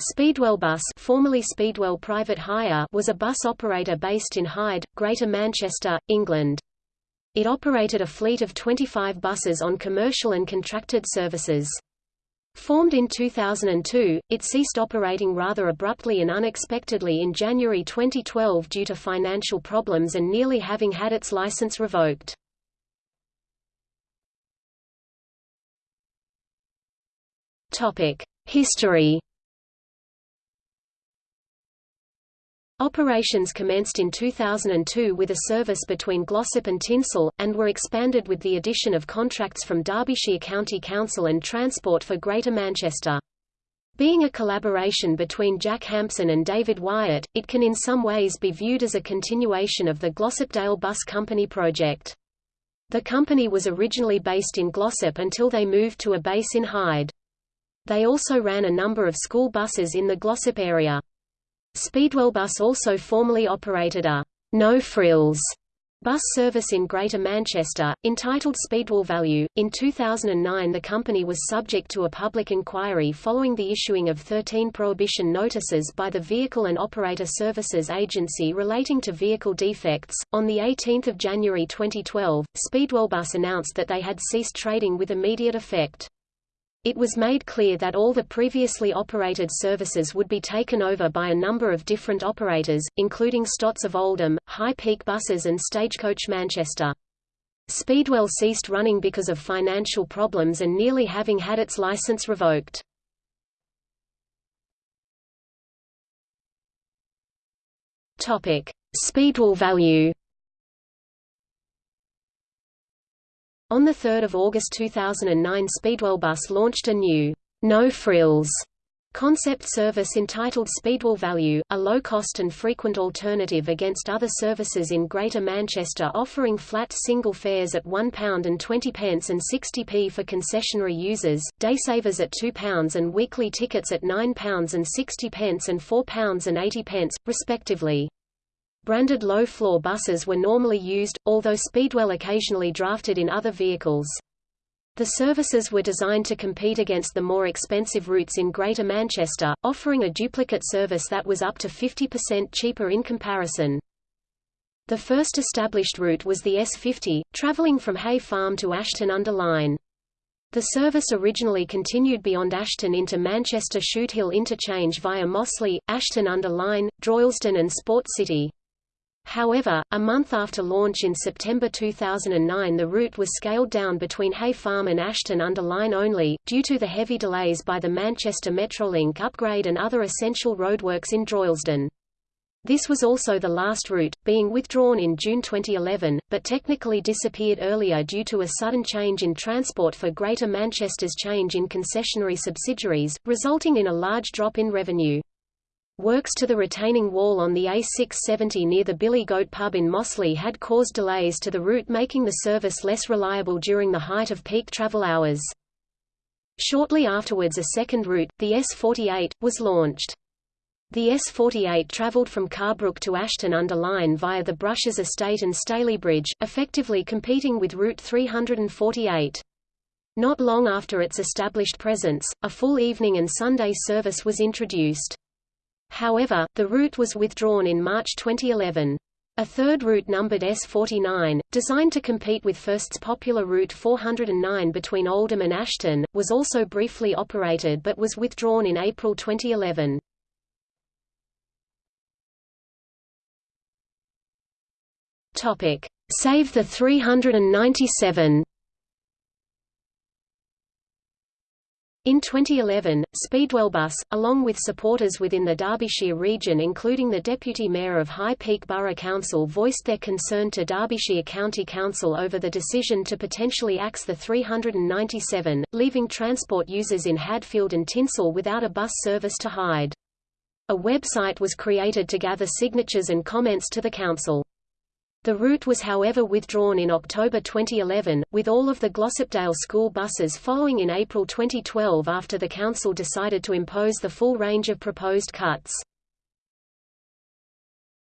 Speedwell Bus formerly Speedwell Private Hire was a bus operator based in Hyde, Greater Manchester, England. It operated a fleet of 25 buses on commercial and contracted services. Formed in 2002, it ceased operating rather abruptly and unexpectedly in January 2012 due to financial problems and nearly having had its license revoked. History Operations commenced in 2002 with a service between Glossop and Tintwistle, and were expanded with the addition of contracts from Derbyshire County Council and Transport for Greater Manchester. Being a collaboration between Jack Hampson and David Wyatt, it can in some ways be viewed as a continuation of the Glossopdale Bus Company project. The company was originally based in Glossop until they moved to a base in Hyde. They also ran a number of school buses in the Glossop area. Speedwell Bus also formerly operated a no frills bus service in Greater Manchester, entitled Speedwell Value. In 2009 the company was subject to a public inquiry following the issuing of 13 prohibition notices by the Vehicle and Operator Services Agency relating to vehicle defects. On 18 January 2012, Speedwell Bus announced that they had ceased trading with immediate effect. It was made clear that all the previously operated services would be taken over by a number of different operators, including Stotts of Oldham, High Peak Buses and Stagecoach Manchester. Speedwell ceased running because of financial problems and nearly having had its license revoked. Speedwell value On 3 August 2009 Speedwell Bus launched a new, no frills concept service entitled Speedwell Value, a low-cost and frequent alternative against other services in Greater Manchester offering flat single fares at £1 and 20 pence and 60p for concessionary users, daysavers at £2 and weekly tickets at £9 and 60 pence and £4 and 80 pence, respectively. Branded low-floor buses were normally used, although Speedwell occasionally drafted in other vehicles. The services were designed to compete against the more expensive routes in Greater Manchester, offering a duplicate service that was up to 50% cheaper in comparison. The first established route was the S50, travelling from Hay Farm to Ashton-under-Lyne. The service originally continued beyond Ashton into Manchester Shudehill interchange via Mossley, Ashton-under-Lyne, Droylsden and Sport City. However, a month after launch in September 2009 the route was scaled down between Hay Farm and Ashton-under-Lyne only, due to the heavy delays by the Manchester Metrolink upgrade and other essential roadworks in Droylsden. This was also the last route, being withdrawn in June 2011, but technically disappeared earlier due to a sudden change in transport for Greater Manchester's change in concessionary subsidiaries, resulting in a large drop in revenue. Works to the retaining wall on the A670 near the Billy Goat pub in Mossley had caused delays to the route making the service less reliable during the height of peak travel hours. Shortly afterwards a second route, the S48, was launched. The S48 travelled from Carrbrook to Ashton-under-Lyne via the Brushes Estate and Stalybridge, effectively competing with Route 348. Not long after its established presence, a full evening and Sunday service was introduced. However, the route was withdrawn in March 2011. A third route numbered S49, designed to compete with First's popular Route 409 between Oldham and Ashton, was also briefly operated but was withdrawn in April 2011. Save the 397 In 2011, Speedwell Bus, along with supporters within the Derbyshire region including the Deputy Mayor of High Peak Borough Council voiced their concern to Derbyshire County Council over the decision to potentially axe the 397, leaving transport users in Hadfield and Tintwistle without a bus service to Hyde. A website was created to gather signatures and comments to the council. The route was however withdrawn in October 2011, with all of the Glossopdale school buses following in April 2012 after the council decided to impose the full range of proposed cuts.